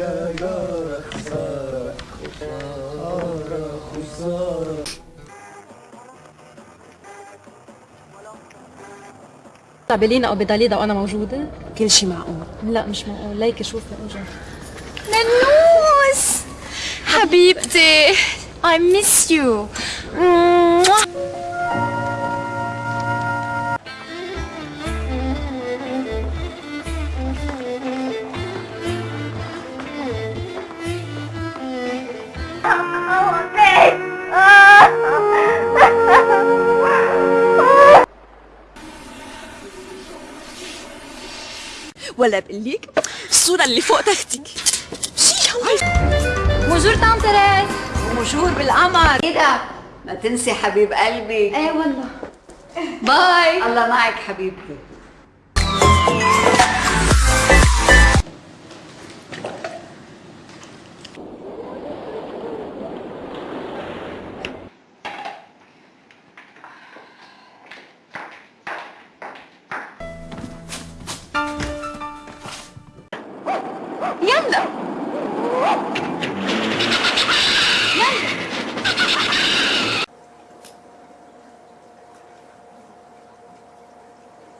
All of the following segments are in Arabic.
يا خسارة خسارة خسارة. بلينا أو بداليدا وأنا موجودة؟ كل شيء معقول. لا مش معقول. ليكي شوفي أجا؟ ننوس حبيبتي I miss you. ولا بقلك الصورة اللي فوق تختك بونجور طعم تريز ومشهور بالقمر. إيه ده؟ ما تنسي حبيب قلبي. إيه والله. باي. الله معك حبيبتي. يلا.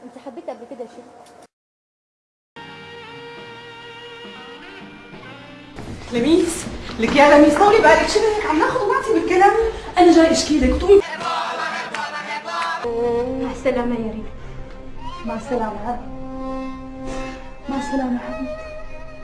انت حبيت قبل كده شيء لميس لك يا لميس طولي بالك شو بدك عم ناخذ ونعطي بالكلام. أنا جاي أشكي لك طولي مع السلامة يا ريم مع السلامة. مع السلامة حبيبتي.